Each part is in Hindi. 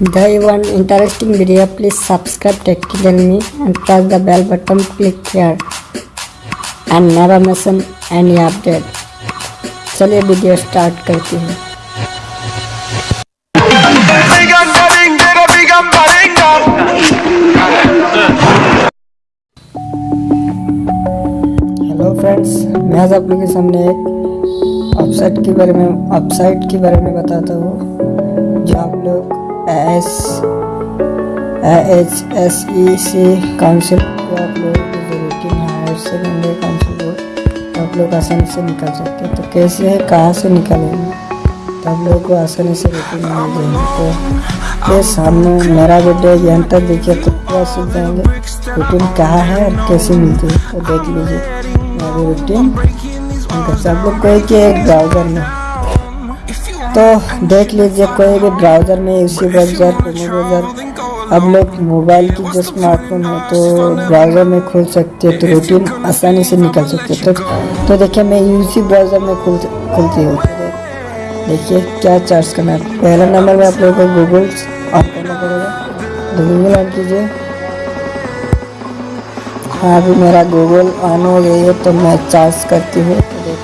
They interesting video, please subscribe Tech Academy and press the bell button. Click here and never miss any update. चलिए वीडियो स्टार्ट करते हैं हेलो फ्रेंड्स मैं आज आप लोगों के सामने एक वेबसाइट के बारे में वेबसाइट के बारे में बताता हूँ S H S E C council को आप लोगों को ज़रूरत हायर सेकेंडरी काउंसिल को आप लोग आसानी से निकल सकते हैं। तो कैसे है? कहाँ से निकलेंगे? तो आप लोगों को आसानी से रिटर्न मिल जाएँगे। तो ये सामने मेरा वीडियो यहाँ तक देखिए तो पूरा सीख जाएँगे रिटर्न कहाँ है और कैसे मिलती है? तो देख लीजिए। मेरी रिटर्न आप लोग कोई कि एक ब्राउज़र में। तो देख लीजिए कोई भी ब्राउज़र में यूसी ब्राउज़र ब्राउज़र अब लोग मोबाइल की जो स्मार्टफ़ोन है तो ब्राउज़र में खोल सकते हैं तो रूटीन आसानी से निकल सकते हैं। तो, तो देखिए मैं यूसी ब्राउज़र में खुल खुलती हूँ। देखिए क्या चार्ज करना है? पहला नंबर में आप लोगों को गूगल ऑन करना पड़ेगा। तो गूगल ऑन कीजिए। हाँ अभी मेरा गूगल ऑन हो गई है तो मैं चार्ज करती हूँ।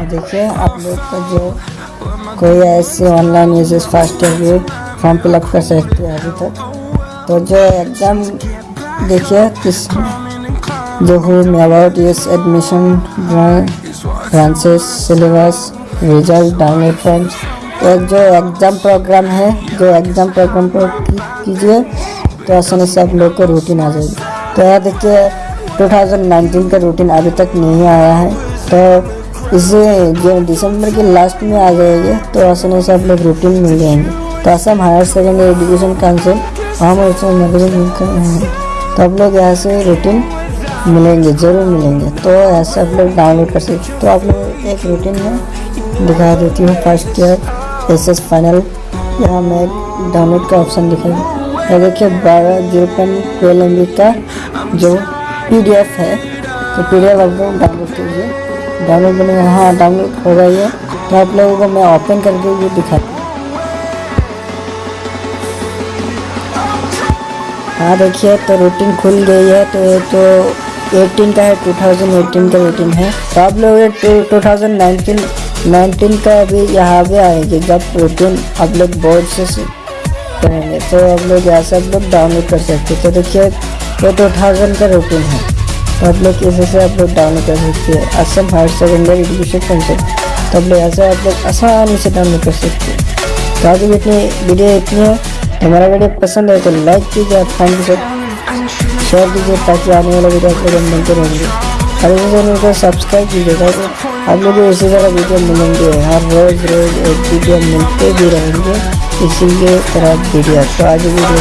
देखिए, आप लोग का जो कोई ऐसे ऑनलाइन यूजेस फास्ट भी फॉर्म फिलअप कर सकते हैं अभी तक। तो जो एग्ज़ाम देखिए, किस जो हुई अबाउट यूज़ एडमिशन फ्रांसिस सिलेबस रिज़ल्ट डाउनलोड फॉर्म्स एक जो एग्ज़ाम प्रोग्राम है, जो एग्ज़ाम प्रोग्राम पर कीजिए तो आसानी से आप लोग को रूटीन आ जाएगी। तो यह देखिए 2019 का रूटीन अभी तक नहीं आया है। तो इसे जो दिसंबर के लास्ट में आ जाएगी तो आसानी से आप लोग रूटीन मिल जाएँगे। तो Assam higher secondary education council हम उसमें नगरी हैं तो आप लोग यहाँ से रूटीन मिलेंगे, ज़रूर मिलेंगे। तो यहाँ से आप लोग डाउनलोड कर सकते तो आप लोग एक रूटीन में दिखा देती हूँ first year S S final यहाँ मैं डाउनलोड का ऑप्शन दिखाई और देखिए, बारह ज़ीरो पॉइंट ट्वेल्व एम का जो पीडीएफ है तो पी डी एफ़ आप लोग डाउनलोड कीजिए। डाउनलोड बने हाँ। डाउनलोड हो गई है तो आप लोगों को मैं ओपन करके ये दिखा हाँ। देखिए तो रूटीन खुल गई है। तो ये तो 18 का है 2018 का रूटीन है। तो आप लोग नाइनटीन का अभी यहाँ पे आएगी जब रूटीन आप लोग बोर्ड से करेंगे। तो आप लोग यहाँ से आप लोग डाउनलोड कर सकते तो देखिए, ये टू थाउज़ेंड का रूटीन है। तो आप लोग कैसे से आप लोग डाउनलोड कर सकते हैं। Assam higher secondary education function तो आप लोग ऐसे आप लोग आसानी से डाउनलोड कर सकते हैं। तो आज भी इतनी वीडियो इतनी है। हमारा वीडियो पसंद है तो लाइक कीजिए, आप फ़ैन के साथ शेयर कीजिए, ताकि आने वाला वीडियो आप लोग मिलते रहेंगे। हर इसी चैनल को सब्सक्राइब कीजिए ताकि आप लोग इसी तरह वीडियो मिलेंगे। हर रोज़ रोज़ एक वीडियो मिलते भी रहेंगे। इसीलिए तरह वीडियो तो आज वीडियो